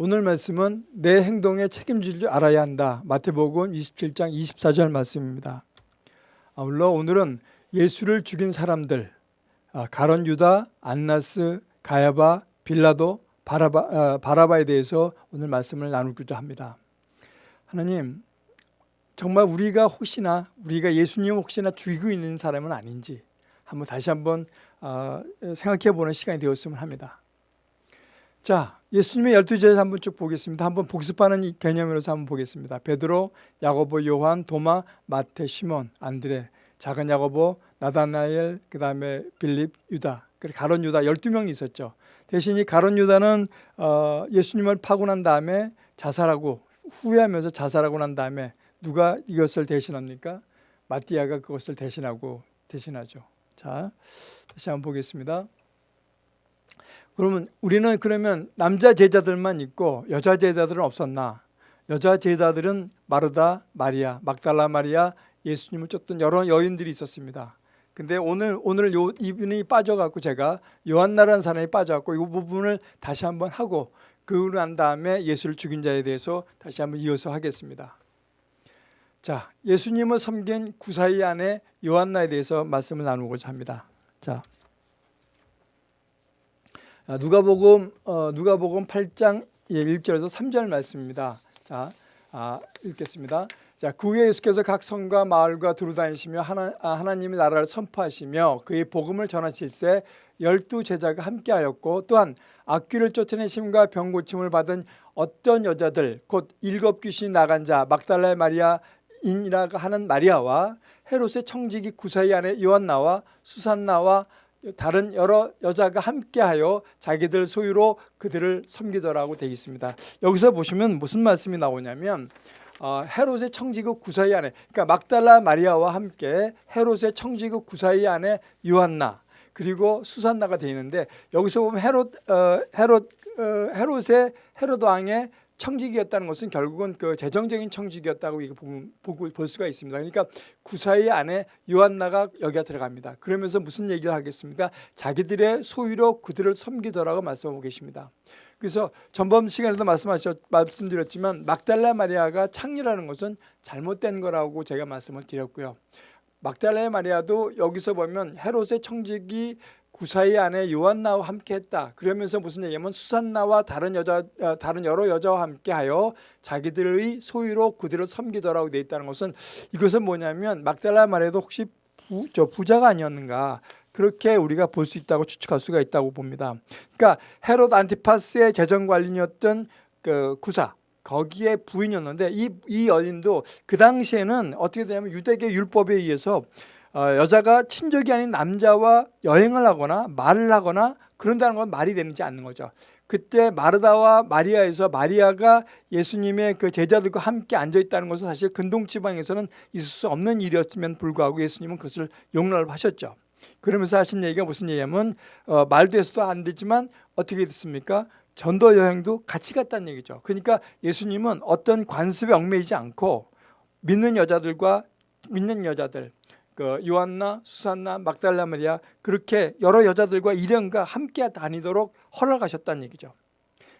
오늘 말씀은 내 행동에 책임질 줄 알아야 한다. 마태복음 27장 24절 말씀입니다. 아, 물론 오늘은 예수를 죽인 사람들 아, 가론 유다, 안나스, 가야바, 빌라도, 바라바, 아, 바라바에 대해서 오늘 말씀을 나누기도 합니다. 하나님 정말 우리가 혹시나 우리가 예수님 혹시나 죽이고 있는 사람은 아닌지 한번 다시 한번 어, 생각해 보는 시간이 되었으면 합니다. 자, 예수님의 열두 제자 한번 쭉 보겠습니다. 한번 복습하는 이 개념으로서 한번 보겠습니다. 베드로, 야고보, 요한, 도마, 마태, 시몬, 안드레, 작은 야고보, 나다나엘, 그 다음에 빌립, 유다, 그리고 가론 유다 12명이 있었죠. 대신 이 가론 유다는 어, 예수님을 파고 난 다음에 자살하고 후회하면서 자살하고 난 다음에 누가 이것을 대신합니까? 마띠아가 그것을 대신하고 대신하죠. 자, 다시 한번 보겠습니다. 그러면 우리는 그러면 남자 제자들만 있고 여자 제자들은 없었나? 여자 제자들은 마르다, 마리아, 막달라 마리아, 예수님을 쫓던 여러 여인들이 있었습니다. 근데 오늘 오늘 요 이분이 빠져갖고 제가 요한나라는 사람이 빠져갖고 이 부분을 다시 한번 하고 그러고 난 다음에 예수를 죽인 자에 대해서 다시 한번 이어서 하겠습니다. 자, 예수님을 섬긴 구사이 안에 요한나에 대해서 말씀을 나누고자 합니다. 자, 아, 누가복음 어, 누가복음 8장 1절에서 3절 말씀입니다. 자, 아, 읽겠습니다. 자, 그 후에 예수께서 각 성과 마을과 두루 다니시며 하나, 아, 하나님의 나라를 선포하시며 그의 복음을 전하실세 열두 제자가 함께하였고 또한 악귀를 쫓아내심과 병 고침을 받은 어떤 여자들 곧 일곱 귀신이 나간 자 막달라의 마리아 인이라고 하는 마리아와 헤롯의 청지기 구사이 안에 요한나와 수산나와 다른 여러 여자가 함께하여 자기들 소유로 그들을 섬기더라고 되어 있습니다. 여기서 보시면 무슨 말씀이 나오냐면 어, 헤롯의 청지국 구사이 안에 그러니까 막달라 마리아와 함께 헤롯의 청지국 구사이 안에 요한나 그리고 수산나가 되어 있는데 여기서 보면 헤롯 어, 헤롯 어, 헤롯의 헤롯 왕의 청직이었다는 것은 결국은 그 재정적인 청직이었다고 보고 볼 수가 있습니다. 그러니까 구사의 안에 요한나가 여기가 들어갑니다. 그러면서 무슨 얘기를 하겠습니까? 자기들의 소유로 그들을 섬기더라고 말씀하고 계십니다. 그래서 전번 시간에도 말씀하셨 말씀드렸지만 막달라 마리아가 창녀라는 것은 잘못된 거라고 제가 말씀을 드렸고요. 막달라 마리아도 여기서 보면 헤롯의 청직이 구사의 아내 요한나와 함께했다. 그러면서 무슨 얘기냐면 수산나와 다른 여자 어, 다른 여러 여자와 함께하여 자기들의 소유로 그들을 섬기더라고 돼 있다는 것은 이것은 뭐냐면 막달라 말에도 혹시 부, 저 부자가 아니었는가 그렇게 우리가 볼 수 있다고 추측할 수가 있다고 봅니다. 그러니까 헤롯 안티파스의 재정 관리였던 그 구사 거기에 부인이었는데 이, 이 여인도 그 당시에는 어떻게 되냐면 유대계 율법에 의해서 어, 여자가 친족이 아닌 남자와 여행을 하거나 말을 하거나 그런다는 건 말이 되지 않는 거죠. 그때 마르다와 마리아에서 마리아가 예수님의 그 제자들과 함께 앉아 있다는 것은 사실 근동 지방에서는 있을 수 없는 일이었음에 불구하고 예수님은 그것을 용납을 하셨죠. 그러면서 하신 얘기가 무슨 얘기냐면 어, 말도 해서도 안 되지만 어떻게 됐습니까? 전도 여행도 같이 갔다는 얘기죠. 그러니까 예수님은 어떤 관습에 얽매이지 않고 믿는 여자들과 믿는 여자들 그 요한나, 수산나, 막달라 마리아 그렇게 여러 여자들과 일행과 함께 다니도록 허락하셨다는 얘기죠.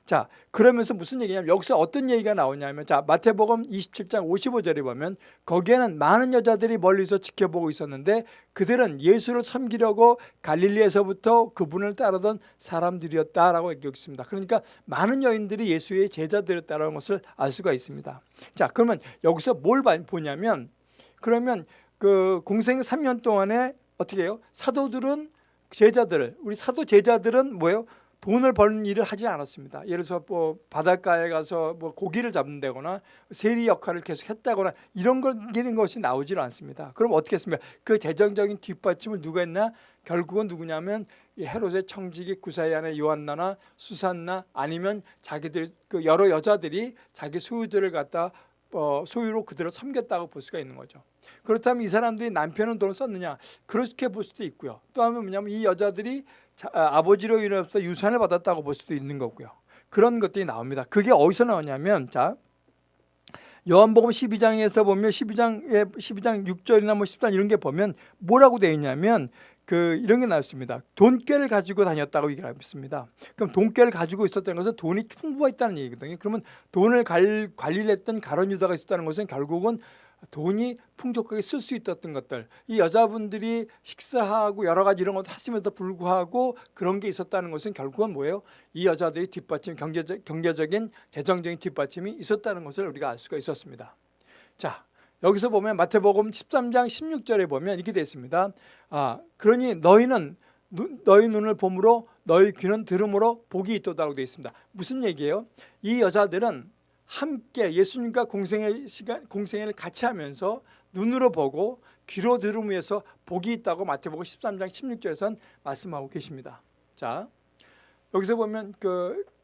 자, 그러면서 무슨 얘기냐면 여기서 어떤 얘기가 나오냐면 자, 마태복음 27장 55절에 보면 거기에는 많은 여자들이 멀리서 지켜보고 있었는데 그들은 예수를 섬기려고 갈릴리에서부터 그분을 따르던 사람들이었다라고 얘기하고 있습니다. 그러니까 많은 여인들이 예수의 제자들이었다는 것을 알 수가 있습니다. 자, 그러면 여기서 뭘 보냐면 그러면 그 공생 3년 동안에 어떻게 해요? 사도들은 제자들, 우리 사도 제자들은 뭐예요? 돈을 버는 일을 하지 않았습니다. 예를 들어서 뭐 바닷가에 가서 뭐 고기를 잡는다거나 세리 역할을 계속 했다거나 이런 것 이런 것이 나오질 않습니다. 그럼 어떻게 했습니까? 그 재정적인 뒷받침을 누가 했나? 결국은 누구냐면 헤롯의 청지기 구사의 안에 요한나나 수산나 아니면 자기들 그 여러 여자들이 자기 소유들을 갖다 어, 소유로 그들을 섬겼다고 볼 수가 있는 거죠. 그렇다면 이 사람들이 남편은 돈을 썼느냐? 그렇게 볼 수도 있고요. 또 하면 뭐냐면 이 여자들이 자, 아, 버지로 인해서 유산을 받았다고 볼 수도 있는 거고요. 그런 것들이 나옵니다. 그게 어디서 나오냐면 자 요한복음 12장에서 보면 12장에 12장 6절이나 뭐 10장 이런 게 보면 뭐라고 되어 있냐면 그 이런 게 나왔습니다. 돈꾀를 가지고 다녔다고 얘기를 했습니다. 그럼 돈꾀를 가지고 있었다는 것은 돈이 풍부했다는 얘기거든요. 그러면 돈을 관, 관리를 했던 가론 유다가 있었다는 것은 결국은 돈이 풍족하게 쓸 수 있었던 것들 이 여자분들이 식사하고 여러 가지 이런 것도 했음에도 불구하고 그런 게 있었다는 것은 결국은 뭐예요? 이 여자들이 뒷받침 경제적, 경제적인 재정적인 뒷받침이 있었다는 것을 우리가 알 수가 있었습니다. 자 여기서 보면 마태복음 13장 16절에 보면 이렇게 되어 있습니다. 아, 그러니 너희는 눈, 너희 눈을 봄으로 너희 귀는 들음으로 복이 있도다라고 되어 있습니다. 무슨 얘기예요? 이 여자들은 함께 예수님과 공생의 시간 공생애를 같이 하면서 눈으로 보고 귀로 들음에서 복이 있다고 마태복음 13장 16절에선 말씀하고 계십니다. 자, 여기서 보면 그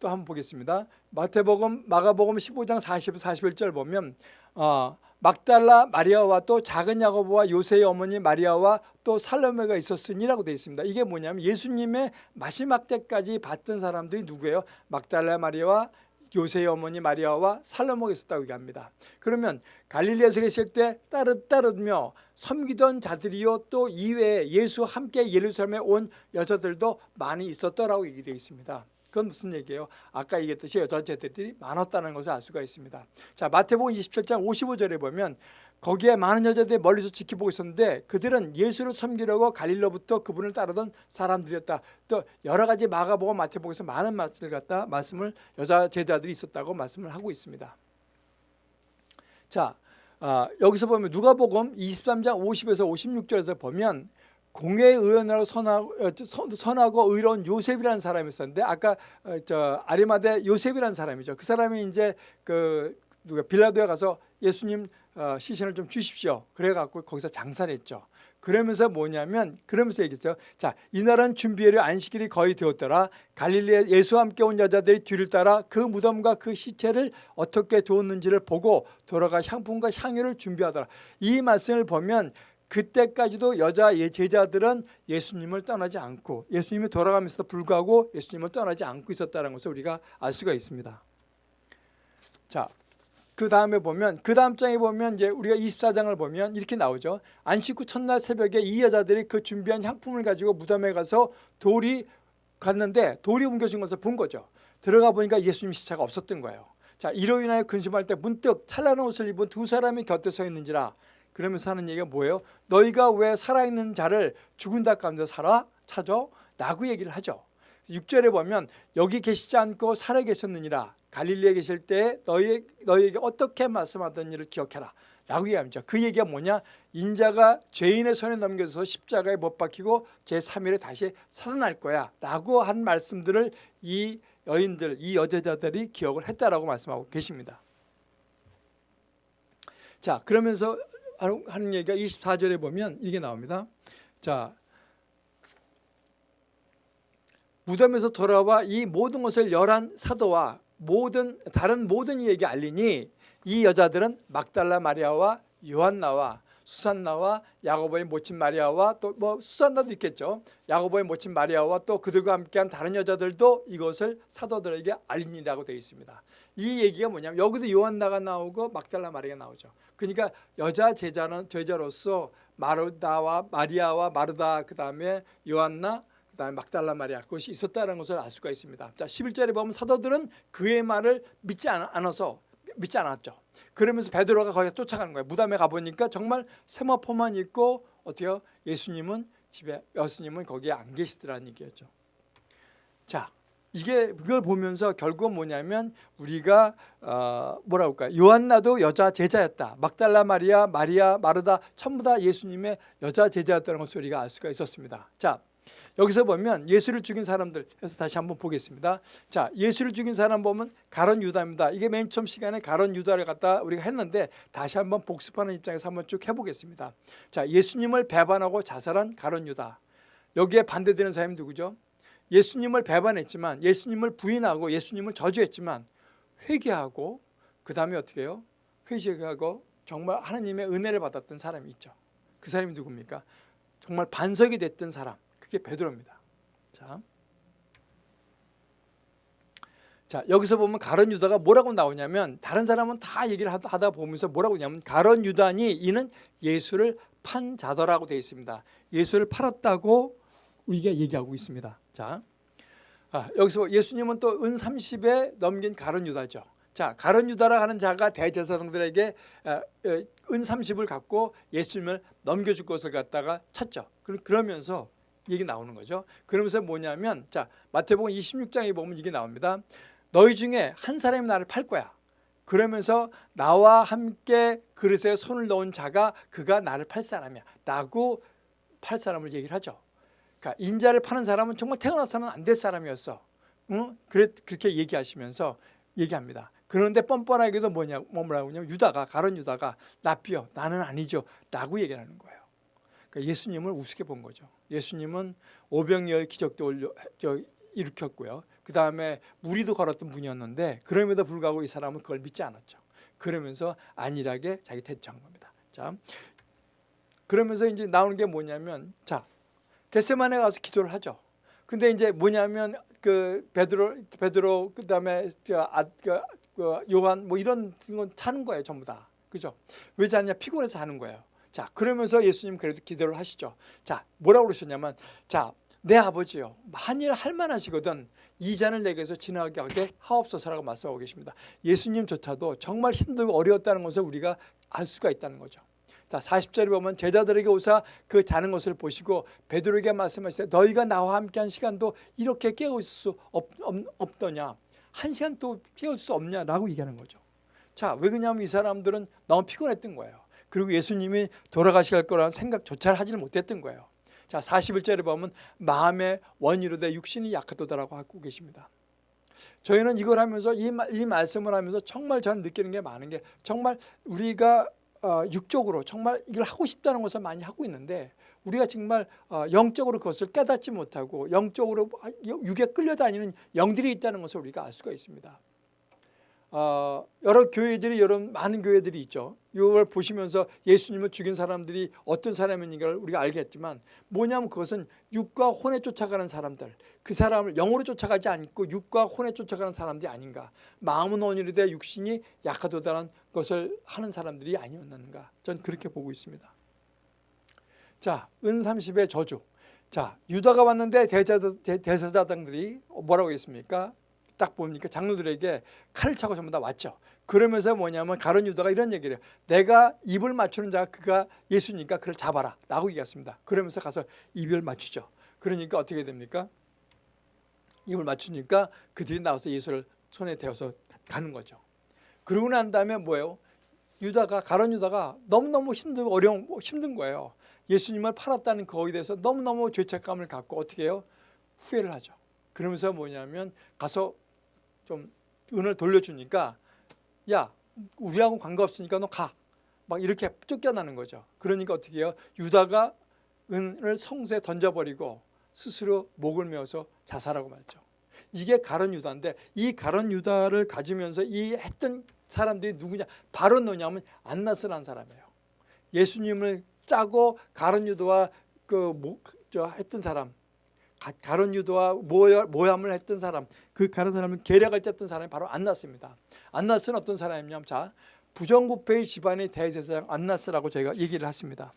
또 한번 보겠습니다. 마태복음, 마가복음 15장 40, 41절 보면 어, 막달라 마리아와 또 작은 야고보와 요새의 어머니 마리아와 또 살로메가 있었으니라고 되어 있습니다. 이게 뭐냐면 예수님의 마지막 때까지 봤던 사람들이 누구예요? 막달라 마리아와 요새의 어머니 마리아와 살로모가 있었다고 얘기합니다. 그러면 갈릴리에서 계실 때 따르따르며 섬기던 자들이요 또 이외에 예수와 함께 예루살렘에 온 여자들도 많이 있었더라고 얘기되어 있습니다. 그건 무슨 얘기예요? 아까 얘기했듯이 여자 제들이 많았다는 것을 알 수가 있습니다. 자 마태복음 27장 55절에 보면 거기에 많은 여자들이 멀리서 지켜보고 있었는데 그들은 예수를 섬기려고 갈릴로부터 그분을 따르던 사람들이었다. 또 여러 가지 마가복음 마태복음에서 많은 말씀을 갖다 말씀을 여자 제자들이 있었다고 말씀을 하고 있습니다. 자 아, 여기서 보면 누가복음 23장 50에서 56절에서 보면 공회의원으로 선하고, 어, 선하고 의로운 요셉이라는 사람이 있었는데 아까 어, 저 아리마대 요셉이라는 사람이죠. 그 사람이 이제 그 누가 빌라도에 가서 예수님 어, 시신을 좀 주십시오. 그래갖고 거기서 장사를 했죠. 그러면서 뭐냐면 그러면서 얘기했죠. 자, 이 날은 준비하려 안식일이 거의 되었더라. 갈릴리에 예수와 함께 온 여자들이 뒤를 따라 그 무덤과 그 시체를 어떻게 두었는지를 보고 돌아가 향품과 향유를 준비하더라. 이 말씀을 보면 그때까지도 여자 예, 제자들은 예수님을 떠나지 않고 예수님이 돌아가면서도 불구하고 예수님을 떠나지 않고 있었다는 것을 우리가 알 수가 있습니다. 자, 그 다음에 보면 그 다음 장에 보면 이제 우리가 24장을 보면 이렇게 나오죠. 안식 후 첫날 새벽에 이 여자들이 그 준비한 향품을 가지고 무덤에 가서 돌이 갔는데 돌이 옮겨진 것을 본 거죠. 들어가 보니까 예수님 시체가 없었던 거예요. 자, 이로 인하여 근심할 때 문득 찬란한 옷을 입은 두 사람이 곁에 서 있는지라 그러면서 하는 얘기가 뭐예요? 너희가 왜 살아있는 자를 죽은 자 가운데 살아? 찾아? 라고 얘기를 하죠. 6절에 보면 여기 계시지 않고 살아 계셨느니라 갈릴리에 계실 때 너희, 너희에게 어떻게 말씀하던 일을 기억해라 라고 얘기합니다. 그 얘기가 뭐냐? 인자가 죄인의 손에 넘겨서 십자가에 못 박히고 제3일에 다시 살아날 거야 라고 한 말씀들을 이 여인들, 이 여자들이 기억을 했다라고 말씀하고 계십니다. 자 그러면서 하는 얘기가 24절에 보면 이게 나옵니다. 자, 무덤에서 돌아와 이 모든 것을 열한 사도와 모든 다른 모든 이에게 알리니 이 여자들은 막달라 마리아와 요한나와 수산나와 야고보의 모친 마리아와 또 뭐 수산나도 있겠죠. 야고보의 모친 마리아와 또 그들과 함께한 다른 여자들도 이것을 사도들에게 알리니라고 되어 있습니다. 이 얘기가 뭐냐면 여기도 요한나가 나오고 막달라 마리아가 나오죠. 그러니까 여자 제자는 제자로서 마르다와 마리아와 마르다 그다음에 요한나 그다음에 막달라 마리아 그것이 있었다는 것을 알 수가 있습니다. 자 11절에 보면 사도들은 그의 말을 믿지 않아서 믿지 않았죠. 그러면서 베드로가 거기 쫓아가는 거예요. 무덤에 가 보니까 정말 세마포만 있고 어때요? 예수님은 집에 예수님은 거기에 안 계시더라는 얘기였죠. 자, 이게 그걸 보면서 결국은 뭐냐면 우리가 어, 뭐라 할까 요한나도 여자 제자였다. 막달라 마리아, 마리아, 마르다 전부 다 예수님의 여자 제자였다는 것을 우리가 알 수가 있었습니다. 자, 여기서 보면 예수를 죽인 사람들 해서 다시 한번 보겠습니다. 자, 예수를 죽인 사람 보면 가론 유다입니다. 이게 맨 처음 시간에 가론 유다를 갖다 우리가 했는데 다시 한번 복습하는 입장에서 한번 쭉 해보겠습니다. 자, 예수님을 배반하고 자살한 가론 유다. 여기에 반대되는 사람이 누구죠? 예수님을 배반했지만 예수님을 부인하고 예수님을 저주했지만 회개하고 그 다음에 어떻게 해요? 회개하고 정말 하나님의 은혜를 받았던 사람이 있죠. 그 사람이 누굽니까? 정말 반석이 됐던 사람. 그게 베드로입니다. 자, 자 여기서 보면 가론 유다가 뭐라고 나오냐면 다른 사람은 다 얘기를 하다 보면서 뭐라고 하냐면 가론 유다니 이는 예수를 판 자더라고 되어 있습니다. 예수를 팔았다고 우리가 얘기하고 있습니다. 자, 아, 여기서 예수님은 또 은 30에 넘긴 가론 유다죠. 자, 가론 유다라 하는 자가 대제사장들에게 은 30을 갖고 예수님을 넘겨줄 것을 갖다가 찾죠. 그러- 그러면서 얘기 나오는 거죠. 그러면서 뭐냐면 자 마태복음 26장에 보면 이게 나옵니다. 너희 중에 한 사람이 나를 팔 거야. 그러면서 나와 함께 그릇에 손을 넣은 자가 그가 나를 팔 사람이야. 라고 팔 사람을 얘기를 하죠. 그러니까 인자를 파는 사람은 정말 태어나서는 안 될 사람이었어. 응? 그래, 그렇게 얘기하시면서 얘기합니다. 그런데 뻔뻔하게도 뭐냐, 뭐라고 하냐면 유다가, 가론 유다가 나비요. 나는 아니죠. 라고 얘기를 하는 거예요. 그러니까 예수님을 우습게 본 거죠. 예수님은 오병이어의 기적도 올려, 저, 일으켰고요. 그 다음에 무리도 걸었던 분이었는데 그럼에도 불구하고 이 사람은 그걸 믿지 않았죠. 그러면서 안일하게 자기 대처한 겁니다. 자, 그러면서 이제 나오는 게 뭐냐면 자 겟세만에 가서 기도를 하죠. 근데 이제 뭐냐면 그 베드로 베드로 그다음에 저 아, 그, 그 요한 뭐 이런 건 차는 거예요 전부 다 그죠? 왜 자냐 피곤해서 하는 거예요. 자 그러면서 예수님 그래도 기도를 하시죠. 자 뭐라고 그러셨냐면 자 내 아버지요 한일 할 만하시거든 이 잔을 내게서 지나가게 하게 하옵소서라고 말씀하고 계십니다. 예수님조차도 정말 힘들고 어려웠다는 것을 우리가 알 수가 있다는 거죠. 자 40절에 보면 제자들에게 오사 그 자는 것을 보시고 베드로에게 말씀하시되 너희가 나와 함께한 시간도 이렇게 깨울 수 없, 없, 더냐한 시간 또 깨울 수 없냐라고 얘기하는 거죠. 자 왜 그러냐면 이 사람들은 너무 피곤했던 거예요. 그리고 예수님이 돌아가실 거라는 생각조차 하지를 못했던 거예요. 자 41절에 보면 마음의 원이로 돼 육신이 약하도다라고 하고 계십니다. 저희는 이걸 하면서 이, 이 말씀을 하면서 정말 저는 느끼는 게 많은 게 정말 우리가 어, 육적으로 정말 이걸 하고 싶다는 것을 많이 하고 있는데 우리가 정말 어, 영적으로 그것을 깨닫지 못하고 영적으로 육에 끌려다니는 영들이 있다는 것을 우리가 알 수가 있습니다. 어, 여러 교회들이 여러 많은 교회들이 있죠. 이걸 보시면서 예수님을 죽인 사람들이 어떤 사람인가를 우리가 알겠지만 뭐냐면 그것은 육과 혼에 쫓아가는 사람들 그 사람을 영으로 쫓아가지 않고 육과 혼에 쫓아가는 사람들이 아닌가 마음은 온유리되 육신이 약하도다는 것을 하는 사람들이 아니었는가 전 그렇게 보고 있습니다. 자, 은 30의 저주. 자, 유다가 왔는데 대사자들이 뭐라고 했습니까? 딱 보니까 장로들에게 칼을 차고 전부 다 왔죠. 그러면서 뭐냐면 가론 유다가 이런 얘기를 해요. 내가 입을 맞추는 자가 그가 예수니까 그를 잡아라 라고 얘기했습니다. 그러면서 가서 입을 맞추죠. 그러니까 어떻게 됩니까? 입을 맞추니까 그들이 나와서 예수를 손에 대어서 가는 거죠. 그러고 난 다음에 뭐예요? 유다가 가론 유다가 너무너무 힘들고 어려운 힘든 거예요. 예수님을 팔았다는 거기에 대해서 너무너무 죄책감을 갖고 어떻게 해요? 후회를 하죠. 그러면서 뭐냐면 가서 좀 은을 돌려주니까 야 우리하고 관계없으니까 너 가. 막 이렇게 쫓겨나는 거죠. 그러니까 어떻게 해요? 유다가 은을 성수에 던져버리고 스스로 목을 메어서 자살하고 말죠. 이게 가론 유다인데 이 가론 유다를 가지면서 이 했던 사람들이 누구냐? 바로 너냐면 안나스라는 사람이에요. 예수님을 짜고 가론 유다와 그저 했던 사람 가론 유도와 모함을 했던 사람 그 가론 사람을 계략을 짰던 사람이 바로 안나스입니다. 안나스는 어떤 사람이냐면 자 부정부패의 집안의 대제사장 안나스라고 저희가 얘기를 했습니다.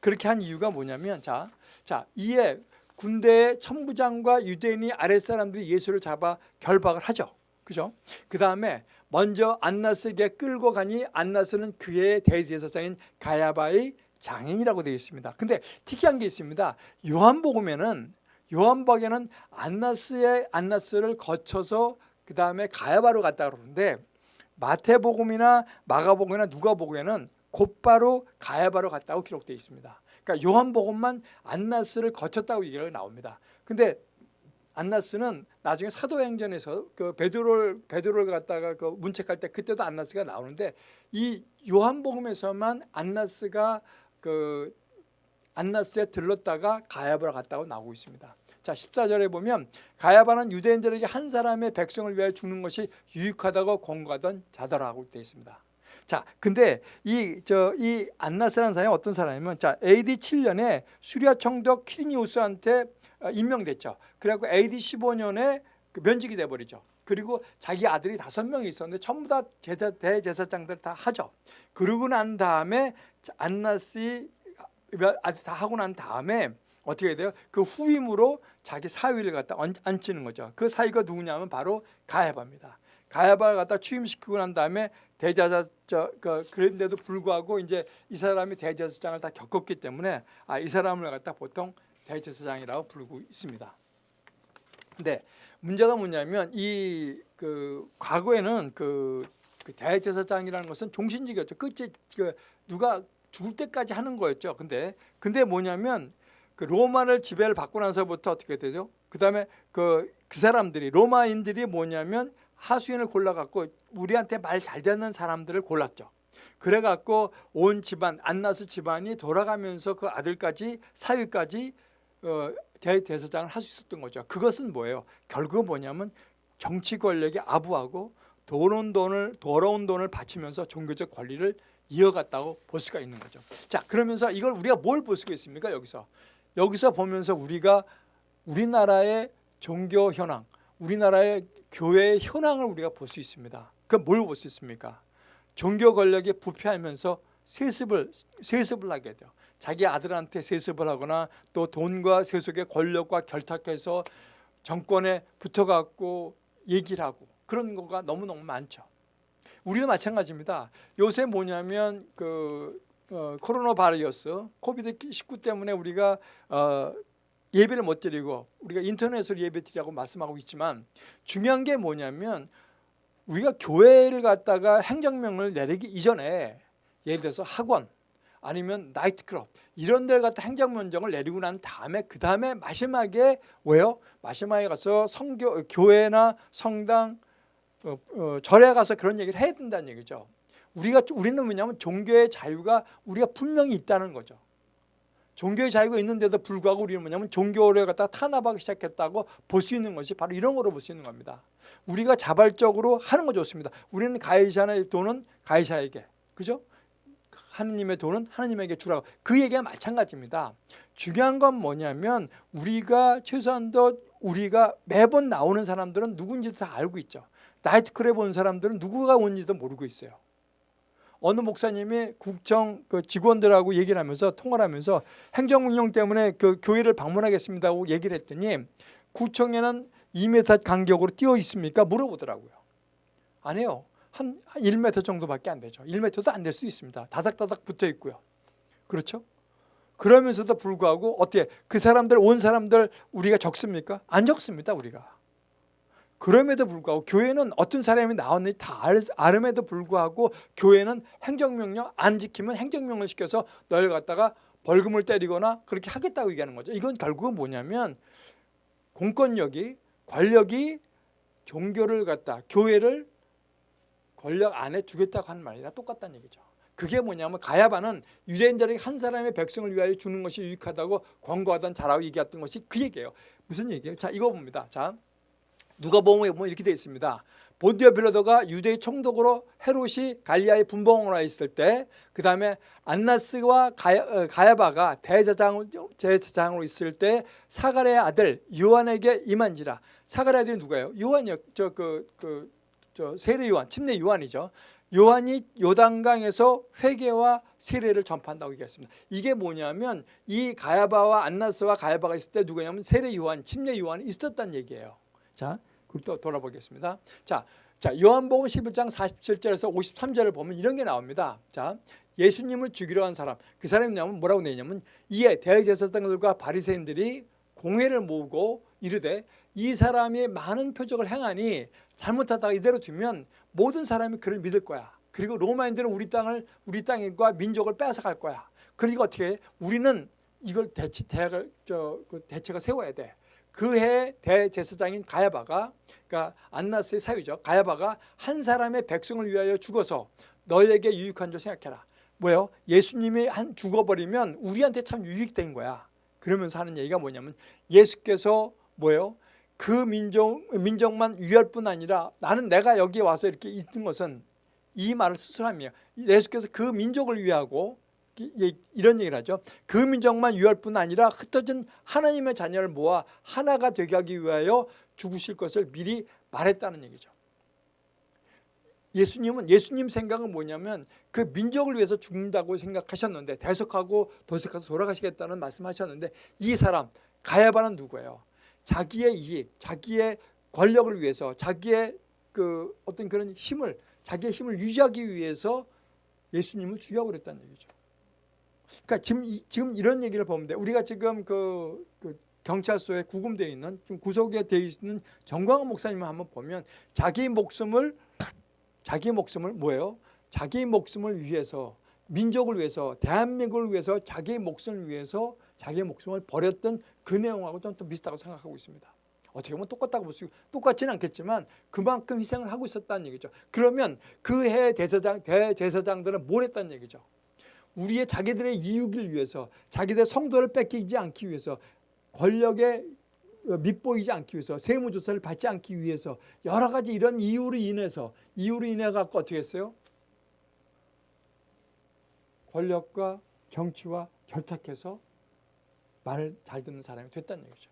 그렇게 한 이유가 뭐냐면 자, 자 이에 군대의 천부장과 유대인이 아랫사람들이 예수를 잡아 결박을 하죠. 그죠? 그 다음에 먼저 안나스에게 끌고 가니 안나스는 그의 대제사장인 가야바의 장인이라고 되어 있습니다. 근데 특이한 게 있습니다. 요한복음에는 요한복에는 안나스의 안나스를 거쳐서 그 다음에 가야바로 갔다 그러는데 마태복음이나 마가복음이나 누가복음에는 곧바로 가야바로 갔다고 기록되어 있습니다. 그러니까 요한복음만 안나스를 거쳤다고 얘기가 나옵니다. 근데 안나스는 나중에 사도행전에서 그 베드로를 베드로를 갖다가 그 문책할 때 그때도 안나스가 나오는데 이 요한복음에서만 안나스가 그 안나스에 들렀다가 가야바로 갔다고 나오고 있습니다. 자 14절에 보면 가야바는 유대인들에게 한 사람의 백성을 위하여 죽는 것이 유익하다고 권고하던 자더라고 되어 있습니다. 자, 근데 이 저 이 안나스라는 사람이 어떤 사람이면 자 AD 7년에 수리아 총독 키리니우스한테 어, 임명됐죠. 그래갖고 AD 15년에 그 면직이 돼버리죠. 그리고 자기 아들이 다섯 명이 있었는데 전부 다 제사, 대제사장들 다 하죠. 그러고 난 다음에 안나스 아직 다 하고 난 다음에 어떻게 돼요? 그 후임으로 자기 사위를 갖다 얹- 앉히는 거죠. 그 사위가 누구냐면 바로 가야바입니다. 가야바를 갖다 취임시키고 난 다음에 대제사 저 그, 그런데도 불구하고 이제 이 사람이 대제사장을 다 겪었기 때문에 아, 이 사람을 갖다 보통 대제사장이라고 부르고 있습니다. 근데 문제가 뭐냐면 이 그 과거에는 그, 그 대제사장이라는 것은 종신직이었죠. 끝에 그 누가 죽을 때까지 하는 거였죠. 근데 근데 뭐냐면 그 로마를 지배를 받고 나서부터 어떻게 되죠? 그다음에 그, 그 사람들이 로마인들이 뭐냐면 하수인을 골라갖고 우리한테 말 잘 듣는 사람들을 골랐죠. 그래갖고 온 집안 안나스 집안이 돌아가면서 그 아들까지 사위까지 어, 대, 대사장을 할 수 있었던 거죠. 그것은 뭐예요? 결국은 뭐냐면 정치 권력에 아부하고 더러운 돈을 더러운 돈을 바치면서 종교적 권리를 이어갔다고 볼 수가 있는 거죠. 자 그러면서 이걸 우리가 뭘 볼 수가 있습니까? 여기서 여기서 보면서 우리가 우리나라의 종교 현황, 우리나라의 교회의 현황을 우리가 볼 수 있습니다. 그럼 뭘 볼 수 있습니까? 종교 권력이 부패하면서 세습을 세습을 하게 돼요. 자기 아들한테 세습을 하거나 또 돈과 세속의 권력과 결탁해서 정권에 붙어갖고 얘기를 하고 그런 거가 너무너무 많죠. 우리도 마찬가지입니다. 요새 뭐냐면 그 어, 코로나 바이러스 코비드 19 때문에 우리가 어, 예배를 못 드리고 우리가 인터넷으로 예배 드리라고 말씀하고 있지만 중요한 게 뭐냐면 우리가 교회를 갖다가 행정명을 내리기 이전에 예를 들어서 학원 아니면 나이트클럽 이런 데를 갖다 행정명령을 내리고 난 다음에 그 다음에 마지막에 왜요? 마지막에 가서 성교 교회나 성당 어, 어, 절에 가서 그런 얘기를 해야 된다는 얘기죠. 우리가 우리는 뭐냐면 종교의 자유가 우리가 분명히 있다는 거죠. 종교의 자유가 있는데도 불구하고 우리는 뭐냐면 종교를 갖다 탄압하기 시작했다고 볼 수 있는 것이 바로 이런 거로 볼 수 있는 겁니다. 우리가 자발적으로 하는 거 좋습니다. 우리는 가해자의 돈은 가해자에게 그죠? 하느님의 돈은 하느님에게 주라고 그 얘기가 마찬가지입니다. 중요한 건 뭐냐면 우리가 최소한도 우리가 매번 나오는 사람들은 누군지도 다 알고 있죠. 나이트클럽에 온 사람들은 누구가 온지도 모르고 있어요. 어느 목사님이 국정 그 직원들하고 얘기를 하면서 통화를 하면서 행정명령 때문에 그 교회를 방문하겠습니다 고 얘기를 했더니 구청에는 2m 간격으로 뛰어 있습니까? 물어보더라고요. 안 해요. 한 1m 정도밖에 안 되죠. 1m도 안 될 수 있습니다. 다닥다닥 붙어 있고요. 그렇죠? 그러면서도 불구하고 어떻게 그 사람들 온 사람들 우리가 적습니까? 안 적습니다. 우리가. 그럼에도 불구하고 교회는 어떤 사람이 나왔는지 다 알, 알음에도 불구하고 교회는 행정명령 안 지키면 행정명을 시켜서 너희를 갖다가 벌금을 때리거나 그렇게 하겠다고 얘기하는 거죠. 이건 결국은 뭐냐면 공권력이 권력이 종교를 갖다 교회를 권력 안에 주겠다고 하는 말이랑 똑같다는 얘기죠. 그게 뭐냐면 가야바는 유대인들에게 한 사람의 백성을 위하여 주는 것이 유익하다고 권고하던 자라고 얘기했던 것이 그 얘기예요. 무슨 얘기예요? 자 이거 봅니다. 자 누가 보면 이렇게 되어 있습니다. 본디오 빌라도가 유대의 총독으로 헤롯이 갈리아의 분봉으로 와 있을 때 그 다음에 안나스와 가야, 어, 가야바가 대제사장, 제사장으로 있을 때 사가랴의 아들 요한에게 임한지라 사가랴 아들이 누가요? 요한이요. 저 그 그, 저 세례 요한, 침례 요한이죠. 요한이 요단강에서 회개와 세례를 전파한다고 얘기했습니다. 이게 뭐냐면 이 가야바와 안나스와 가야바가 있을 때 누구냐면 세례 요한, 침례 요한이 있었다는 얘기예요. 자, 그리고 또 돌아보겠습니다. 자, 자 요한복음 11장 47절에서 53절을 보면 이런 게 나옵니다. 자, 예수님을 죽이려 한 사람. 그 사람이 뭐냐면 뭐라고 내냐면 이에 대제사장들과 바리새인들이 공회를 모으고 이르되 이 사람이 많은 표적을 행하니 잘못하다가 이대로 두면 모든 사람이 그를 믿을 거야. 그리고 로마인들은 우리 땅을 우리 땅과 민족을 빼앗아갈 거야. 그러니까 어떻게 해? 우리는 이걸 대치 대학을 저그 대책을 세워야 돼. 그해 대제사장인 가야바가 그러니까 안나스의 사위죠. 가야바가 한 사람의 백성을 위하여 죽어서 너에게 유익한 줄 생각해라. 뭐예요? 예수님이 한 죽어버리면 우리한테 참 유익된 거야. 그러면서 하는 얘기가 뭐냐면 예수께서 뭐예요? 그 민족, 민족만 위할 뿐 아니라 나는 내가 여기에 와서 이렇게 있는 것은 이 말을 스스로함이에요. 예수께서 그 민족을 위하고 이런 얘기를 하죠. 그 민족만 위할 뿐 아니라 흩어진 하나님의 자녀를 모아 하나가 되게 하기 위하여 죽으실 것을 미리 말했다는 얘기죠. 예수님은 예수님 생각은 뭐냐면 그 민족을 위해서 죽는다고 생각하셨는데 대속하고 도색해서 돌아가시겠다는 말씀하셨는데 이 사람 가야바는 누구예요? 자기의 이익, 자기의 권력을 위해서 자기의 그 어떤 그런 힘을 자기의 힘을 유지하기 위해서 예수님을 죽여버렸다는 얘기죠. 그러니까 지금 이- 지금 이런 얘기를 보면 돼. 우리가 지금 그, 그 경찰서에 구금되어 있는 지금 구속에 되어 있는 정광훈 목사님을 한번 보면 자기 목숨을 자기 목숨을 뭐예요? 자기 목숨을 위해서 민족을 위해서 대한민국을 위해서 자기 목숨을 위해서 자기 목숨을 버렸던 그 내용하고 좀, 좀 비슷하고 생각하고 있습니다. 어떻게 보면 똑같다고 볼 수 있고 똑같지는 않겠지만 그만큼 희생을 하고 있었다는 얘기죠. 그러면 그 해 대제사장 대제사장들은 뭘 했다는 얘기죠. 우리의 자기들의 이익을 위해서 자기들 성도를 뺏기지 않기 위해서 권력에 밑보이지 않기 위해서 세무조사를 받지 않기 위해서 여러 가지 이런 이유로 인해서 이유로 인해 갖고 어떻게 했어요? 권력과 정치와 결탁해서 말을 잘 듣는 사람이 됐다는 얘기죠.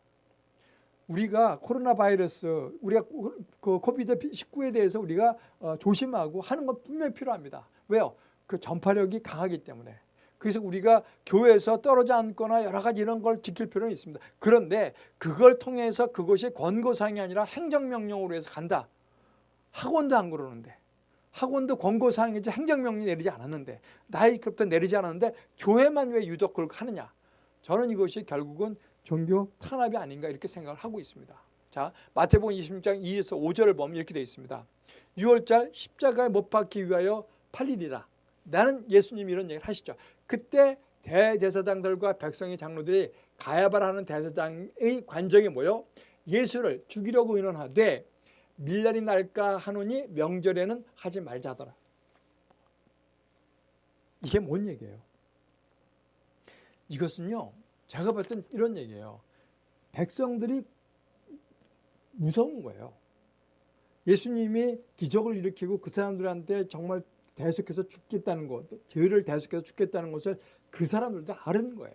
우리가 코로나 바이러스 우리가 그 코비드 19에 대해서 우리가 어, 조심하고 하는 건 분명히 필요합니다. 왜요? 그 전파력이 강하기 때문에. 그래서 우리가 교회에서 떨어져 앉거나 여러 가지 이런 걸 지킬 필요는 있습니다. 그런데 그걸 통해서 그것이 권고사항이 아니라 행정명령으로 해서 간다. 학원도 안 그러는데 학원도 권고사항이지 행정명령 내리지 않았는데 나이 급도 내리지 않았는데 교회만 왜 유독 그걸 하느냐. 저는 이것이 결국은 종교 탄압이 아닌가 이렇게 생각을 하고 있습니다. 자, 마태복음 26장 2에서 5절을 보면 이렇게 되어 있습니다. 6월절 십자가에 못 박기 위하여 팔리리라. 나는 예수님이 이런 얘기를 하시죠. 그때 대제사장들과 백성의 장로들이 가야바라는 대제사장의 관정에 모여 예수를 죽이려고 의논하되 밀날이 날까 하노니 명절에는 하지 말자 하더라. 이게 뭔 얘기예요? 이것은요. 제가 땐 이런 얘기예요. 백성들이 무서운 거예요. 예수님이 기적을 일으키고 그 사람들한테 정말 대속해서 죽겠다는 것, 죄를 대속해서 죽겠다는 것을 그 사람들도 아는 거예요.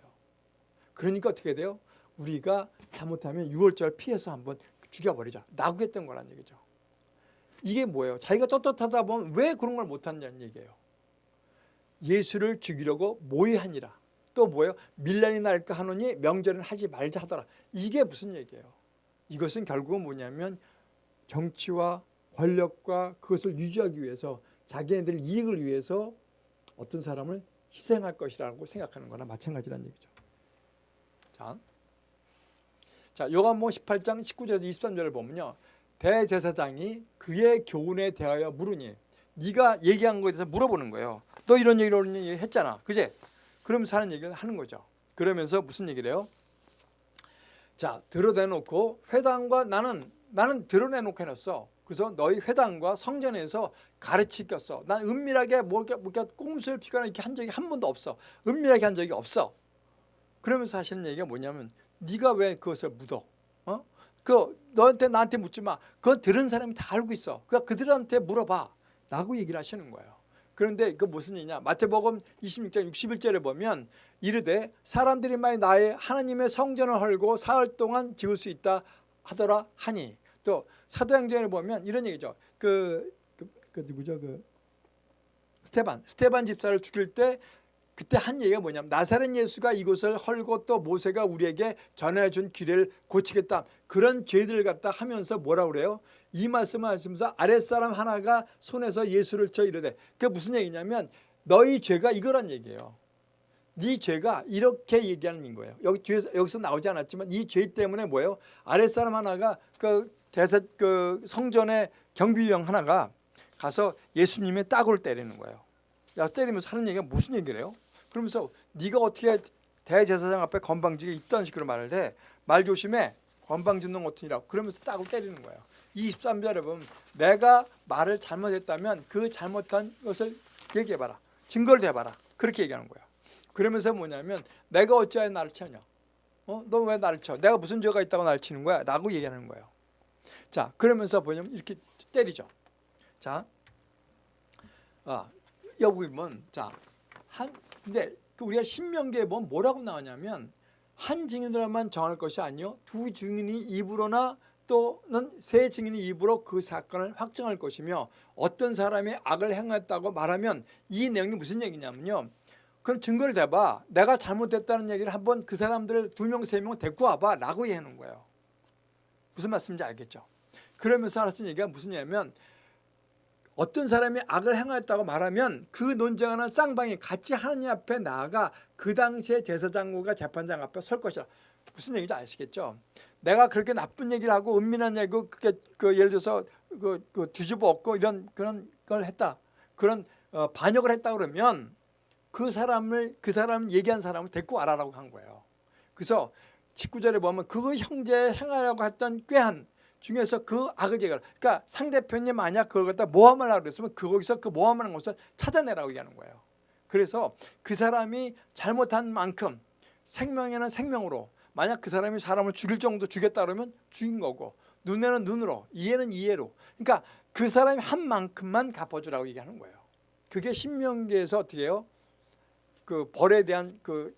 그러니까 어떻게 돼요? 우리가 잘못하면 6월절 피해서 한번 죽여버리자. 나구했던 거란 얘기죠. 이게 뭐예요? 자기가 떳떳하다 보면 왜 그런 걸 못하냐는 얘기예요. 예수를 죽이려고 모의하니라. 또 뭐예요? 밀란이 날까 하노니 명절은 하지 말자 하더라. 이게 무슨 얘기예요? 이것은 결국은 뭐냐면 정치와 권력과 그것을 유지하기 위해서 자기네들 이익을 위해서 어떤 사람을 희생할 것이라고 생각하는 거나 마찬가지라는 얘기죠. 자, 자 요한복음 18장 19절에서 23절을 보면요. 대제사장이 그의 교훈에 대하여 물으니 네가 얘기한 거에 대해서 물어보는 거예요. 너 이런 얘기를 했잖아. 그제? 그러면서 하는 얘기를 하는 거죠. 그러면서 무슨 얘기를 해요? 자, 드러내놓고 회당과 나는 나는 드러내놓고 해놨어. 그래서 너희 회당과 성전에서 가르치겠어. 난 은밀하게 이렇게 꼼수를 피거나 이렇게 한 적이 한 번도 없어. 은밀하게 한 적이 없어. 그러면서 하시는 얘기가 뭐냐면 네가 왜 그것을 묻어? 어? 그 너한테 나한테 묻지 마. 그거 들은 사람이 다 알고 있어. 그러니까 그들한테 물어봐. 라고 얘기를 하시는 거예요. 그런데 그 무슨 얘기냐? 마태복음 26장 61절에 보면 이르되 사람들이 만일 나의 하나님의 성전을 헐고 사흘 동안 지을 수 있다 하더라 하니 또 사도행전에 보면 이런 얘기죠. 그, 그, 그 누구죠? 그 스테반 스테반 집사를 죽일 때 그때 한 얘기가 뭐냐면 나사렛 예수가 이곳을 헐고 또 모세가 우리에게 전해준 길을 고치겠다 그런 죄들을 갖다 하면서 뭐라 그래요? 이 말씀을 하시면서 아랫사람 하나가 손에서 예수를 쳐 이르되 그게 무슨 얘기냐면 너희 죄가 이거란 얘기예요. 네 죄가 이렇게 얘기하는 거예요. 여기 뒤에서 여기서 나오지 않았지만 이 죄 때문에 뭐예요? 아랫사람 하나가 그 대사 그 성전의 경비병 하나가 가서 예수님의 따구를 때리는 거예요. 야 때리면서 하는 얘기가 무슨 얘기를 해요? 그러면서 네가 어떻게 대제사장 앞에 건방지게 있던 식으로 말을 해. 말 조심해. 놈 어떻게라고 그러면서 따구를 때리는 거예요. 23절에 보면 내가 말을 잘못했다면 그 잘못한 것을 얘기해봐라. 증거를 대봐라. 그렇게 얘기하는 거야. 그러면서 뭐냐면 내가 어찌하여 나를 치냐. 어? 너 왜 나를 쳐? 내가 무슨 죄가 있다고 나를 치는 거야? 라고 얘기하는 거예요. 자 그러면서 뭐냐면 이렇게 때리죠. 자, 아, 여기 보면 자 한 근데 그 우리가 신명기에 보면 뭐라고 나오냐면 한 증인으로만 정할 것이 아니요 두 증인이 입으로나 또 또는 세 증인의 입으로 그 사건을 확정할 것이며 어떤 사람이 악을 행했다고 말하면 이 내용이 무슨 얘기냐면요. 그럼 증거를 대봐. 내가 잘못됐다는 얘기를 한번 그 사람들을 두 명, 세 명 데리고 와봐 라고 얘기하는 거예요. 무슨 말씀인지 알겠죠? 그러면서 하신 얘기가 무슨 얘기냐면 어떤 사람이 악을 행하였다고 말하면 그 논쟁하는 쌍방이 같이 하느님 앞에 나아가 그 당시에 제사장과 재판장 앞에 설 것이라. 무슨 얘기인지 아시겠죠? 내가 그렇게 나쁜 얘기를 하고 은밀한 얘기 그렇게 그 예를 들어서 그, 그 뒤집어 엎고 이런 그런 걸 했다. 그런 어, 반역을 했다 그러면 그 사람을 그 사람 얘기한 사람을 데리고 와라라고 한 거예요. 그래서 19절에 보면 그 형제 행하려고 했던 꾀한 중에서 그 악을 제거하라. 그러니까 상대편이 만약 그걸 갖다 모함을 하고 그랬으면 거기서 그 모함하는 것을 찾아내라고 얘기하는 거예요. 그래서 그 사람이 잘못한 만큼 생명에는 생명으로 만약 그 사람이 사람을 죽일 정도 죽였다 그러면 죽인 거고 눈에는 눈으로 이해는 이해로 그러니까 그 사람이 한 만큼만 갚아주라고 얘기하는 거예요. 그게 신명기에서 어떻게 해요? 그 벌에 대한 그,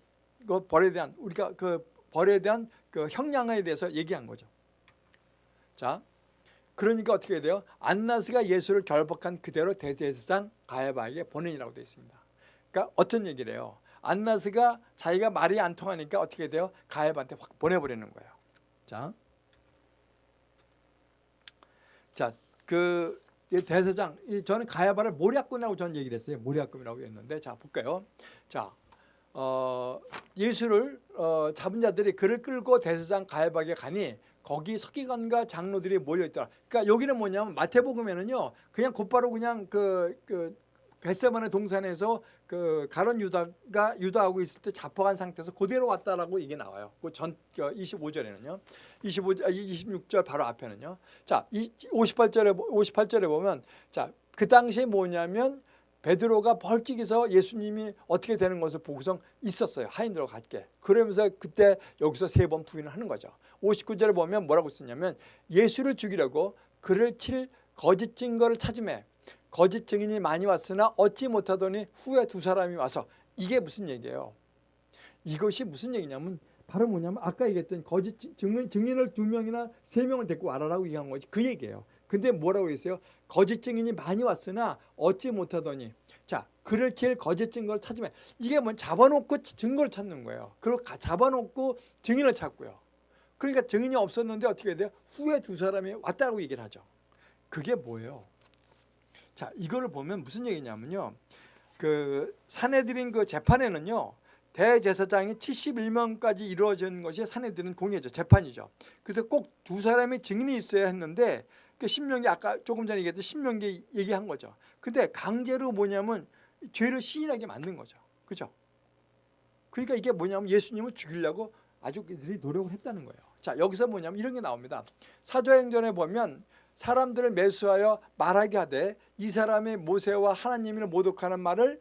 그 벌에 대한 우리가 그 벌에 대한 그 형량에 대해서 얘기한 거죠. 자, 그러니까 어떻게 돼요? 안나스가 예수를 결박한 그대로 대제사장 가야바에게 보내니라고 되어 있습니다. 그러니까 어떤 얘기를 해요? 안나스가 자기가 말이 안 통하니까 어떻게 돼요? 가야바한테 확 보내버리는 거예요. 자, 자, 그 대사장, 저는 가야바를 모략군이라고 저는 얘기를 했어요. 모략군이라고 했는데, 자 볼까요? 자, 어, 예수를 어, 잡은 자들이 그를 끌고 대사장 가야바에게 가니 거기 서기관과 장로들이 모여 있더라. 그러니까 여기는 뭐냐면 마태복음에는요, 그냥 곧바로 그냥 그, 그 겟세만의 동산에서 그 가론 유다가 유다하고 있을 때 잡혀간 상태에서 그대로 왔다라고 이게 나와요. 그 전 25절에는요. 25 26절 바로 앞에는요. 자, 58절에 58절에 보면 자, 그 당시에 뭐냐면 베드로가 벌찍해서 예수님이 어떻게 되는 것을 보고서 있었어요. 하인들과 같게. 그러면서 그때 여기서 세 번 부인을 하는 거죠. 59절에 보면 뭐라고 썼냐면 예수를 죽이려고 그를 칠 거짓 증거를 찾음에 거짓 증인이 많이 왔으나 얻지 못하더니 후에 두 사람이 와서 이게 무슨 얘기예요? 이것이 무슨 얘기냐면 바로 뭐냐면 아까 얘기했던 거짓 증인, 증인을 두 명이나 세 명을 데리고 와라라고 얘기한 거지 그 얘기예요. 근데 뭐라고 했어요? 거짓 증인이 많이 왔으나 얻지 못하더니 자 그를 칠 거짓 증거를 찾으면 이게 뭐 잡아놓고 증거를 찾는 거예요. 그리고 잡아놓고 증인을 찾고요. 그러니까 증인이 없었는데 어떻게 돼요? 후에 두 사람이 왔다고 얘기를 하죠. 그게 뭐예요? 자, 이거를 보면 무슨 얘기냐면요. 그 사내들인 그 재판에는요. 대제사장이 71명까지 이루어진 것이 사내들은 공예죠. 재판이죠. 그래서 꼭 두 사람의 증인이 있어야 했는데 그 신명기 아까 조금 전에 얘기했던 신명기 얘기한 거죠. 근데 강제로 뭐냐면 죄를 시인하게 만든 거죠. 그죠? 그러니까 이게 뭐냐면 예수님을 죽이려고 아주 그들이 노력을 했다는 거예요. 자, 여기서 뭐냐면 이런 게 나옵니다. 사도행전에 보면 사람들을 매수하여 말하게 하되 이 사람의 모세와 하나님을 모독하는 말을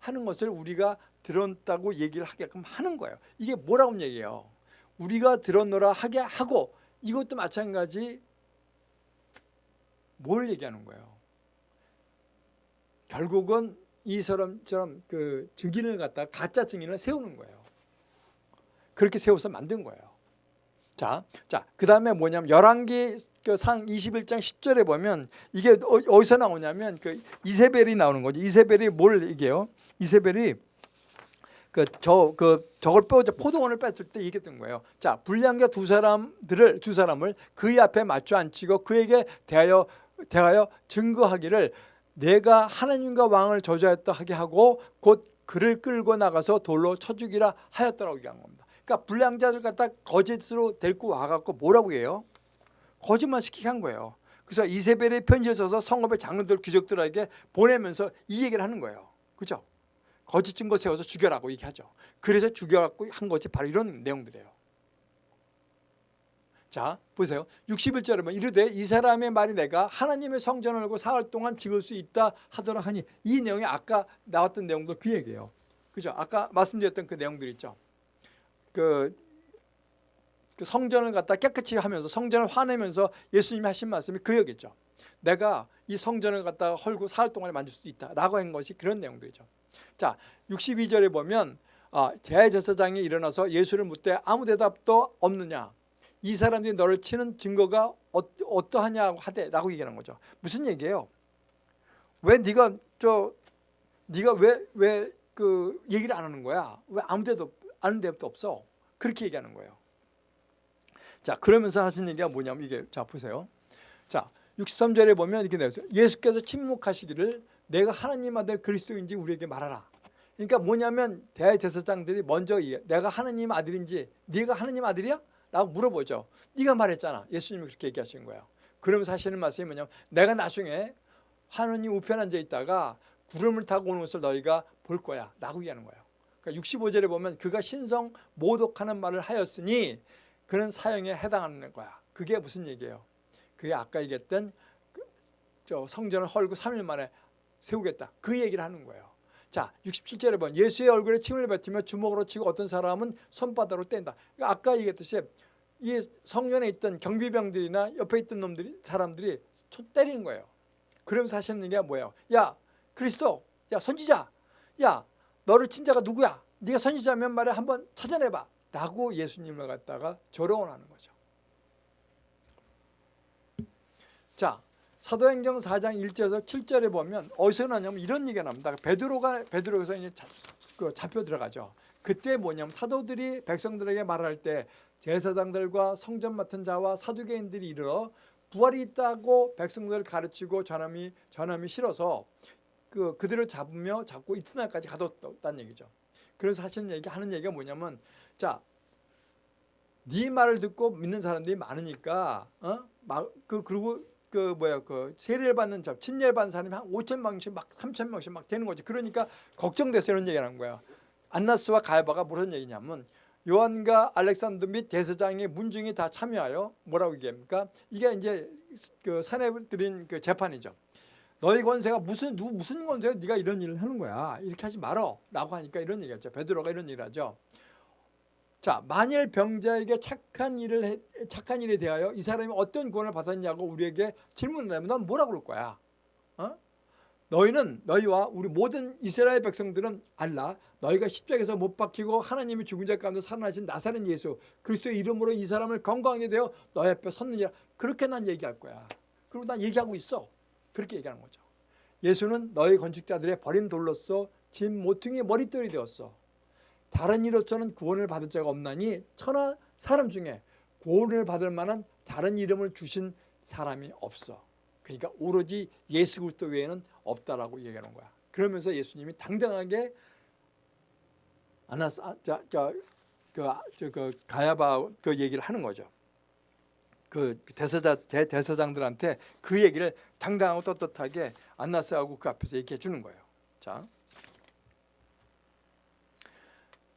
하는 것을 우리가 들었다고 얘기를 하게끔 하는 거예요. 이게 뭐라고 얘기해요? 우리가 들었노라 하게 하고 이것도 마찬가지 뭘 얘기하는 거예요? 결국은 이 사람처럼 그 증인을 갖다 가짜 증인을 세우는 거예요. 그렇게 세워서 만든 거예요. 자, 자, 그 다음에 뭐냐면 열왕기 그상 21장 10절에 보면 이게 어, 어디서 나오냐면 그 이세벨이 나오는 거죠. 이세벨이 뭘 얘기해요? 이세벨이 그 저그 저걸 빼 포도원을 뺐을 때 얘기했던 거예요. 자, 불량자 두 사람들을 두 사람을 그의 앞에 맞춰 앉히고 그에게 대하여 대하여 증거하기를 내가 하나님과 왕을 저주하였다 하게 하고 곧 그를 끌고 나가서 돌로 쳐 죽이라 하였더라고 얘기한 겁니다. 그러니까 불량자들 갖다 거짓으로 데리고 와갖고 뭐라고 해요? 거짓말 시키게 한 거예요. 그래서 이세벨의 편지를 써서 성읍의 장로들 귀족들에게 보내면서 이 얘기를 하는 거예요. 그죠? 거짓 증거 세워서 죽여라고 얘기하죠. 그래서 죽여갖고 한 것이 바로 이런 내용들이에요. 자 보세요. 61절에 보면 이르되 이 사람의 말이 내가 하나님의 성전을 알고 사흘 동안 지을 수 있다 하더라 하니 이 내용이 아까 나왔던 내용도 그 얘기예요. 그죠? 아까 말씀드렸던 그 내용들 있죠. 그, 그 성전을 갖다 깨끗이 하면서 성전을 화내면서 예수님이 하신 말씀이 그 얘기죠. 내가 이 성전을 갖다 헐고 사흘 동안에 만질 수도 있다라고 한 것이 그런 내용들이죠. 자, 62절에 보면 아, 대제사장이 일어나서 예수를 묻되 아무 대답도 없느냐. 이 사람들이 너를 치는 증거가 어, 어떠하냐고 하대라고 얘기하는 거죠. 무슨 얘기예요? 왜 네가 저 네가 왜 왜 그 얘기를 안 하는 거야? 왜 아무 데도 아는 데도 없어? 그렇게 얘기하는 거예요. 자 그러면서 하신 얘기가 뭐냐면 이게 자 보세요. 자 63절에 보면 이렇게 되어 있어요. 예수께서 침묵하시기를 내가 하나님 아들 그리스도인지 우리에게 말하라. 그러니까 뭐냐면 대제사장들이 먼저 내가 하나님 아들인지 네가 하나님 아들이야? 라고 물어보죠. 네가 말했잖아. 예수님이 그렇게 얘기하신 거예요. 그러면서 하시는 말씀이 뭐냐면 내가 나중에 하느님 우편 앉아 있다가 구름을 타고 오는 것을 너희가 볼 거야 라고 얘기하는 거예요. 그러니까 65절에 보면 그가 신성 모독하는 말을 하였으니 그는 사형에 해당하는 거야. 그게 무슨 얘기예요? 그게 아까 얘기했던 그저 성전을 헐고 3일 만에 세우겠다. 그 얘기를 하는 거예요. 자, 67절에 보면 예수의 얼굴에 침을 뱉으며 주먹으로 치고 어떤 사람은 손바닥으로 뗀다. 그러니까 아까 얘기했듯이 이 성전에 있던 경비병들이나 옆에 있던 놈들이 사람들이 때리는 거예요. 그러면서 하시는 얘기가 뭐예요? 야, 그리스도, 야 선지자, 야 너를 친자가 누구야? 네가 선지자면 말해 한번 찾아내봐. 라고 예수님을 갖다가 조롱을 하는 거죠. 자, 사도행전 4장 1절에서 7절에 보면 어디서 나냐면 이런 얘기가 납니다. 베드로가 베드로에서 이제 자, 그 잡혀 들어가죠. 그때 뭐냐면 사도들이 백성들에게 말할 때 제사장들과 성전 맡은 자와 사두개인들이 이르러 부활이 있다고 백성들을 가르치고 전함이 전함이 싫어서 그 그들을 잡으며 잡고 이튿날까지 가뒀다는 얘기죠. 그래서 하시는 얘기 하는 얘기가 뭐냐면 자, 네 말을 듣고 믿는 사람들이 많으니까 어그 그리고 그 뭐야 그 세례를 받는 자 침례를 받는 사람이 한 5천 명씩 막 3천 명씩 막 되는 거지. 그러니까 걱정돼서 이런 얘기를 하는 거야. 안나스와 가야바가 무슨 얘기냐면 요한과 알렉산더 및 대세장의 문중이 다 참여하여 뭐라고 얘기합니까? 이게 이제 그 산에 들인 그 재판이죠. 너희 권세가 무슨 누 무슨 권세가 네가 이런 일을 하는 거야? 이렇게 하지 말어 라고 하니까 이런 얘기했죠. 베드로가 이런 얘기를 하죠. 자, 만일 병자에게 착한 일을 해, 착한 일에 대하여 이 사람이 어떤 구원을 받았냐고 우리에게 질문을 하면 넌 뭐라고 그럴 거야? 어? 너희는 너희와 우리 모든 이스라엘 백성들은 알라 너희가 십자가에서 못 박히고 하나님이 죽은 자 가운데 살아나신 나사렛 예수 그리스도의 이름으로 이 사람을 건강하게 되어 너희 앞에 섰느니라 그렇게 난 얘기할 거야 그리고 난 얘기하고 있어 그렇게 얘기하는 거죠 예수는 너희 건축자들의 버린 돌로서 짐 모퉁이의 머릿돌이 되었어 다른 이로서는 구원을 받을 자가 없나니 천하 사람 중에 구원을 받을 만한 다른 이름을 주신 사람이 없어 그러니까 오로지 예수 그리스도 외에는 없다라고 얘기하는 거야. 그러면서 예수님이 당당하게 아나스 아, 자, 자, 그, 저, 그 가야바 그 얘기를 하는 거죠. 그 대사자 대, 대사장들한테 그 얘기를 당당하고 떳떳하게 안나스하고 그 앞에서 얘기해 주는 거예요. 자,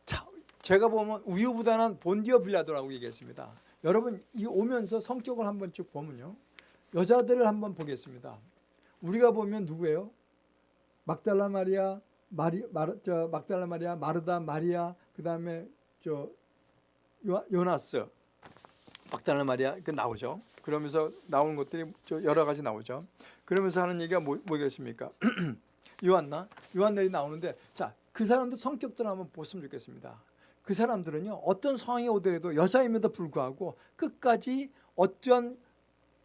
자, 제가 보면 우유부단한 본디어 빌라도라고 얘기했습니다. 여러분 이 오면서 성격을 한번 쭉 보면요. 여자들을 한번 보겠습니다. 우리가 보면 누구예요? 막달라 마리아, 마리, 마르, 저 막달라 마리아, 마르다 마리아, 그 다음에 저 요, 요나스, 막달라 마리아 그 나오죠. 그러면서 나오는 것들이 여러 가지 나오죠. 그러면서 하는 얘기가 뭐, 뭐겠습니까? 요한나, 요한들이 나오는데 자 그 사람들 성격들 한번 보시면 좋겠습니다. 그 사람들은요 어떤 상황이 오더라도 여자임에도 불구하고 끝까지 어떠한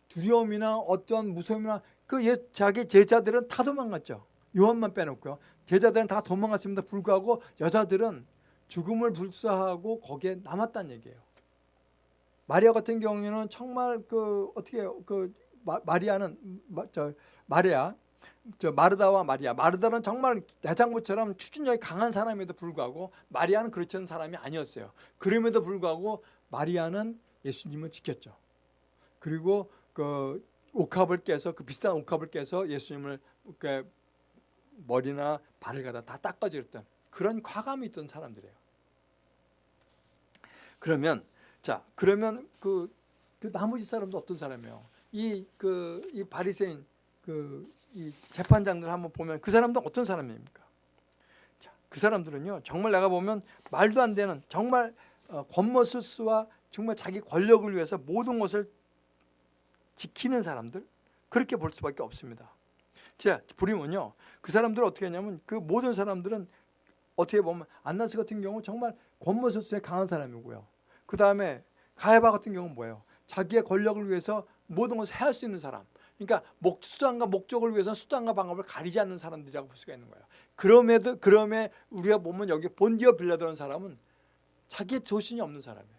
두려움이나 어떠한 무서움이나 그 자기 제자들은 다 도망갔죠. 요한만 빼놓고요. 제자들은 다 도망갔습니다. 불구하고 여자들은 죽음을 불사하고 거기에 남았다는 얘기예요. 마리아 같은 경우에는 정말 그 어떻게 그 마리아는 저 마리아 저 마르다와 마리아 마르다는 정말 대장부처럼 추진력이 강한 사람에도 불구하고 마리아는 그렇지 않은 사람이 아니었어요. 그럼에도 불구하고 마리아는 예수님을 지켰죠. 그리고 그 옥합을 깨서 그 비싼 옥합을 깨서 예수님을 그 머리나 발을 갖다 다 닦아주었던 그런 과감이 있던 사람들이에요. 그러면 자 그러면 그, 그 나머지 사람도 어떤 사람이에요? 이 그 이 바리새인 그 이 재판장들 한번 보면 그 사람도 어떤 사람입니까? 자, 그 사람들은요 정말 내가 보면 말도 안 되는 정말 어, 권모스스와 정말 자기 권력을 위해서 모든 것을 지키는 사람들 그렇게 볼 수밖에 없습니다. 자, 보리면요. 그 사람들은 어떻게 하냐면 그 모든 사람들은 어떻게 보면 안나스 같은 경우 정말 권모술수에 강한 사람이고요. 그 다음에 가야바 같은 경우는 뭐예요? 자기의 권력을 위해서 모든 것을 해할 수 있는 사람. 그러니까 목, 수단과 목적을 위해서 수단과 방법을 가리지 않는 사람들이라고 볼 수가 있는 거예요. 그럼에도 그럼에 우리가 보면 여기 본디어 빌라도라는 사람은 자기의 조신이 없는 사람이에요.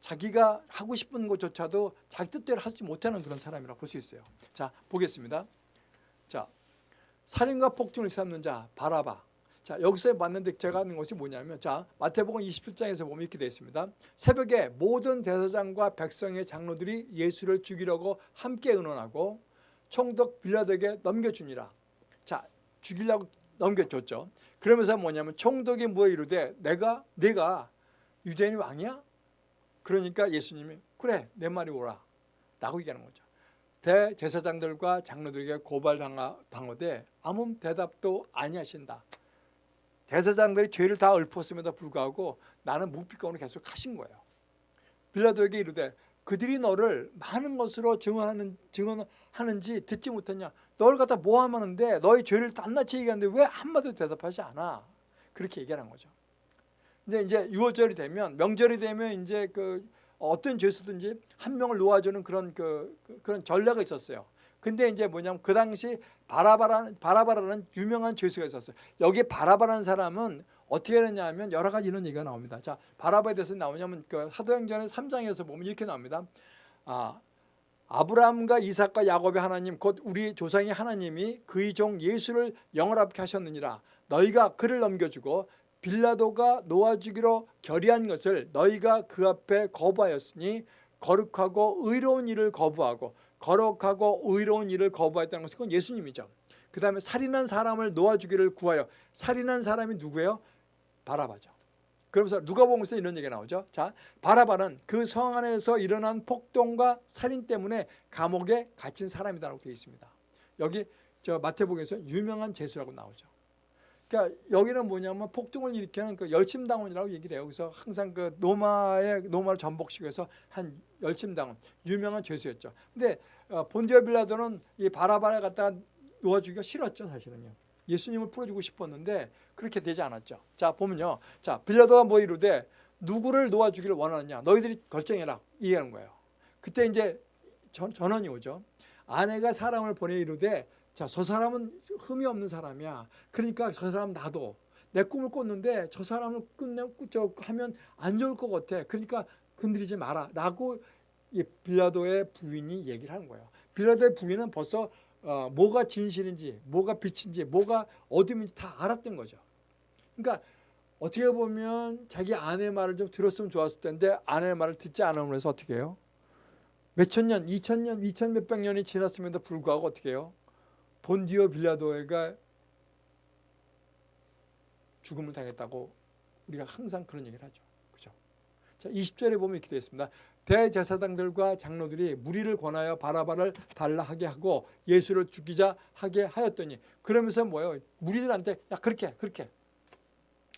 자기가 하고 싶은 것조차도 자기 뜻대로 하지 못하는 그런 사람이라고 볼 수 있어요. 자 보겠습니다. 자 살인과 폭행을 삼는 자 바라바. 자 여기서 봤는데 제가 하는 것이 뭐냐면 자 마태복음 27장에서 보면 이렇게 되어 있습니다. 새벽에 모든 대사장과 백성의 장로들이 예수를 죽이려고 함께 의논하고 총독 빌라도에게 넘겨주니라. 자 죽이려고 넘겨줬죠. 그러면서 뭐냐면 총독이 뭐에 이르되 내가 내가 유대인 왕이야? 그러니까 예수님이 그래 내 말이 오라 라고 얘기하는 거죠. 대제사장들과 장로들에게 고발당하되 아무 대답도 아니하신다. 대사장들이 죄를 다 읊었음에도 불구하고 나는 묵비권을 계속 하신 거예요. 빌라도에게 이르되 그들이 너를 많은 것으로 증언하는, 증언하는지 듣지 못했냐. 너를 갖다 모함하는데 너의 죄를 낱낱이 얘기하는데 왜 한마디도 대답하지 않아. 그렇게 얘기하는 거죠. 근데 이제 6월절이 되면 명절이 되면 이제 그 어떤 죄수든지 한 명을 놓아주는 그런 그, 그 그런 전례가 있었어요. 근데 이제 뭐냐면 그 당시 바라바라는 바라바라는 유명한 죄수가 있었어요. 여기 바라바라는 사람은 어떻게 되냐면 여러 가지 이런 얘기가 나옵니다. 자, 바라바에 대해서 나오냐면 그 사도행전의 3장에서 보면 이렇게 나옵니다. 아, 아브라함과 이삭과 야곱의 하나님 곧 우리 조상의 하나님이 그의 종 예수를 영원하게 하셨느니라. 너희가 그를 넘겨주고 빌라도가 놓아주기로 결의한 것을 너희가 그 앞에 거부하였으니 거룩하고 의로운 일을 거부하고 거룩하고 의로운 일을 거부했다는 것은 그건 예수님이죠. 그 다음에 살인한 사람을 놓아주기를 구하여 살인한 사람이 누구예요? 바라바죠. 그러면서 누가복음에서 이런 얘기가 나오죠. 자, 바라바는 그 성 안에서 일어난 폭동과 살인 때문에 감옥에 갇힌 사람이다라고 되어 있습니다. 여기 저 마태복음에서 유명한 제수라고 나오죠. 그러니까 여기는 뭐냐면 폭동을 일으키는 그 열심당원이라고 얘기를 해요. 그래서 항상 그 노마의 노마를 전복시켜서 한 열심당원 유명한 죄수였죠. 근데 어, 본디오 빌라도는 이 바라바를 갖다가 놓아주기가 싫었죠, 사실은요. 예수님을 풀어주고 싶었는데 그렇게 되지 않았죠. 자 보면요, 자 빌라도가 뭐 이루되 누구를 놓아주기를 원하느냐, 너희들이 결정해라 이해하는 거예요. 그때 이제 전, 전원이 오죠. 아내가 사람을 보내 이루되 자, 저 사람은 흠이 없는 사람이야. 그러니까 저 사람 나도 내 꿈을 꿨는데 저 사람을 끝내 저 하면 안 좋을 것 같아. 그러니까 건드리지 마라. 라고 이 빌라도의 부인이 얘기를 하는 거예요. 빌라도의 부인은 벌써 어, 뭐가 진실인지, 뭐가 빛인지, 뭐가 어둠인지 다 알았던 거죠. 그러니까 어떻게 보면 자기 아내 말을 좀 들었으면 좋았을 텐데 아내 말을 듣지 않음으로 해서 어떻게 해요? 몇천 년, 이천 년, 이천 몇백 년이 지났음에도 불구하고 어떻게 해요? 본디오 빌라도가 죽음을 당했다고 우리가 항상 그런 얘기를 하죠. 그죠? 자, 20절에 보면 이렇게 되어 있습니다. 대제사장들과 장로들이 무리를 권하여 바라바를 달라하게 하고 예수를 죽이자 하게 하였더니 그러면서 뭐예요? 무리들한테 야 그렇게 그렇게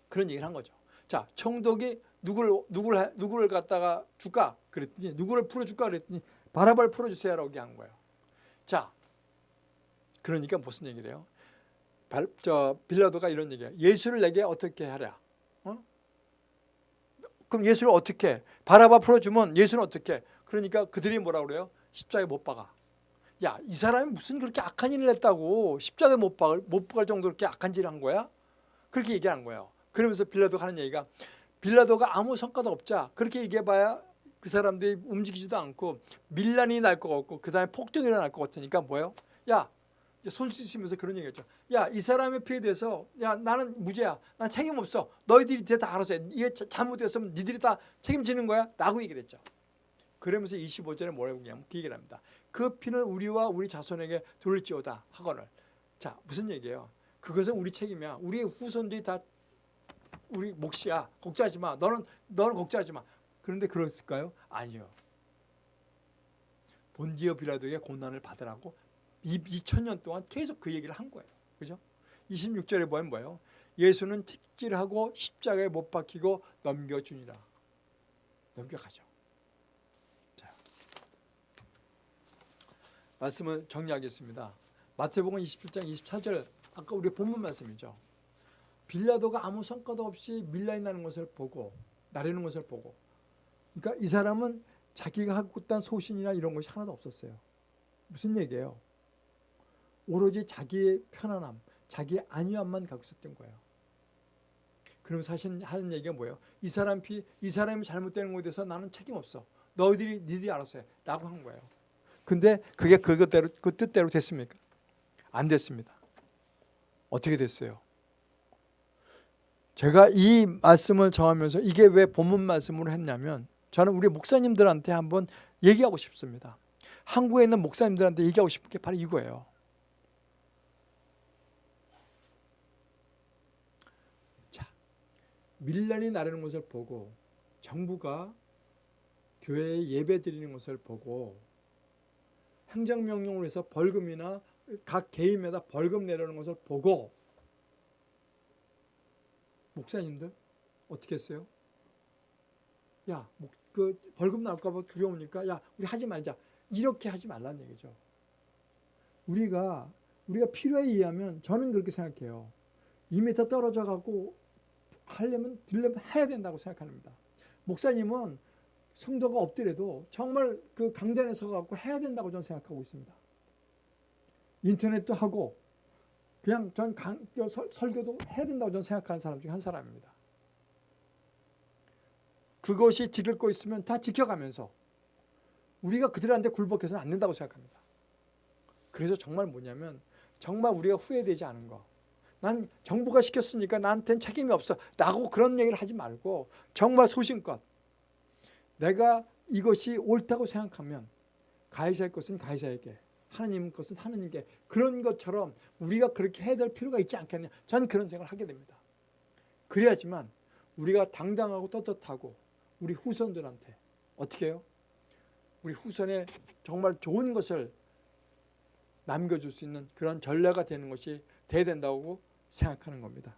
그런 얘기를 한 거죠. 자, 총독이 누구를 누구를 누구를 갖다가 줄까? 그랬더니 누구를 풀어 줄까 그랬더니 바라바를 풀어 주세요라고 한 거예요. 자, 그러니까 무슨 얘기래요? 발, 저 빌라도가 이런 얘기야. 예수를 내게 어떻게 하랴? 어? 그럼 예수를 어떻게? 바라바 풀어주면 예수는 어떻게? 그러니까 그들이 뭐라 그래요? 십자가에 못 박아. 야, 이 사람이 무슨 그렇게 악한 일을 했다고 십자가에 못 박을 못 박을 정도로 그렇게 악한 짓을 한 거야? 그렇게 얘기하는 거예요. 그러면서 빌라도가 하는 얘기가 빌라도가 아무 성과도 없자 그렇게 얘기해봐야 그 사람들이 움직이지도 않고 밀란이 날 것 같고 그 다음에 폭동이 일어날 것 같으니까 뭐예요? 야 손 씻으면서 그런 얘기했죠. 야, 이 사람의 피해에 대해서 야, 나는 무죄야. 난 책임 없어. 너희들이 다 알아서 해. 이게 잘못됐으면 니들이 다 책임지는 거야. 라고 얘기를 했죠. 그러면서 25절에 뭐라고 그 얘기를 합니다. 그 피는 우리와 우리 자손에게 돌릴지어다 하거늘. 자, 무슨 얘기예요? 그것은 우리 책임이야. 우리의 후손들이 다 우리 몫이야. 걱정하지 마. 너는 너는 걱정하지 마. 그런데 그랬을까요? 아니요. 본디어 빌라도의 고난을 받으라고 2000년 동안 계속 그 얘기를 한 거예요. 그죠? 26절에 보면 뭐예요? 예수는 특질하고 십자가에 못 박히고 넘겨주니라. 넘겨가죠. 자, 말씀을 정리하겠습니다. 마태복음 27장 24절 아까 우리 본문 말씀이죠. 빌라도가 아무 성과도 없이 밀라인 나는 것을 보고 나르는 것을 보고 그러니까 이 사람은 자기가 하고 있던 소신이나 이런 것이 하나도 없었어요. 무슨 얘기예요? 오로지 자기의 편안함, 자기의 안위함만 갖고 있었던 거예요. 그럼 사실 하는 얘기가 뭐예요? 이 사람 피, 이 사람이 잘못되는 것에 대해서 나는 책임 없어. 너희들이 니들이 알아서 해. 라고 한 거예요. 근데 그게 그것대로 그 뜻대로 됐습니까? 안 됐습니다. 어떻게 됐어요? 제가 이 말씀을 정하면서 이게 왜 본문 말씀으로 했냐면 저는 우리 목사님들한테 한번 얘기하고 싶습니다. 한국에 있는 목사님들한테 얘기하고 싶은 게 바로 이거예요. 자, 밀란이 나르는 것을 보고 정부가 교회에 예배 드리는 것을 보고 행정명령으로 해서 벌금이나 각 개인마다 벌금 내려는 것을 보고 목사님들 어떻게 했어요? 야, 목, 그 벌금 나올까 봐 두려우니까 야, 우리 하지 말자. 이렇게 하지 말라는 얘기죠. 우리가 우리가 필요에 의하면 저는 그렇게 생각해요. 2m 떨어져 갖고 하려면 들려면 해야 된다고 생각합니다. 목사님은 성도가 없더라도 정말 그 강단에 서 갖고 해야 된다고 저는 생각하고 있습니다. 인터넷도 하고 그냥 전 강, 설, 설교도 해야 된다고 저는 생각하는 사람 중에 한 사람입니다. 그것이 지킬 거 있으면 다 지켜가면서 우리가 그들한테 굴복해서는 안 된다고 생각합니다. 그래서 정말 뭐냐면 정말 우리가 후회되지 않은 거. 난 정부가 시켰으니까 나한테는 책임이 없어. 라고 그런 얘기를 하지 말고 정말 소신껏 내가 이것이 옳다고 생각하면 가해자의 것은 가해자에게 하나님 것은 하나님께 그런 것처럼 우리가 그렇게 해야 될 필요가 있지 않겠냐 저는 그런 생각을 하게 됩니다 그래야지만 우리가 당당하고 떳떳하고 우리 후손들한테 어떻게 해요? 우리 후손에 정말 좋은 것을 남겨줄 수 있는 그런 전례가 되는 것이 돼야 된다고 생각하는 겁니다